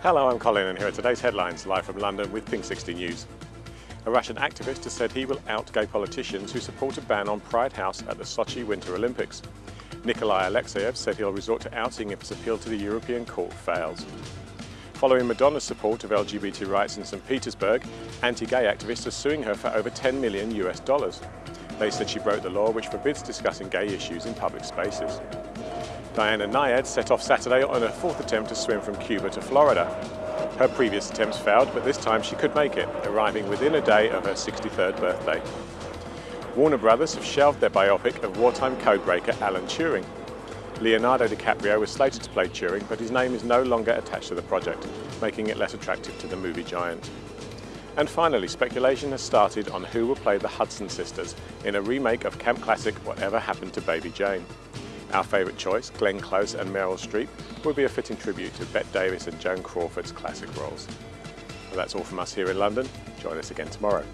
Hello, I'm Colin and here are today's headlines live from London with Pink 60 News. A Russian activist has said he will out gay politicians who support a ban on Pride House at the Sochi Winter Olympics. Nikolai Alexeyev said he'll resort to outing if his appeal to the European Court fails. Following Madonna's support of LGBT rights in St Petersburg, anti-gay activists are suing her for over 10 million US dollars. They said she broke the law which forbids discussing gay issues in public spaces. Diana Nyad set off Saturday on her fourth attempt to swim from Cuba to Florida. Her previous attempts failed, but this time she could make it, arriving within a day of her 63rd birthday. Warner Brothers have shelved their biopic of wartime codebreaker Alan Turing. Leonardo DiCaprio was slated to play Turing, but his name is no longer attached to the project, making it less attractive to the movie giant. And finally, speculation has started on who will play the Hudson sisters in a remake of camp classic Whatever Happened to Baby Jane. Our favourite choice, Glenn Close and Meryl Streep, will be a fitting tribute to Bette Davis and Joan Crawford's classic roles. Well, that's all from us here in London. Join us again tomorrow.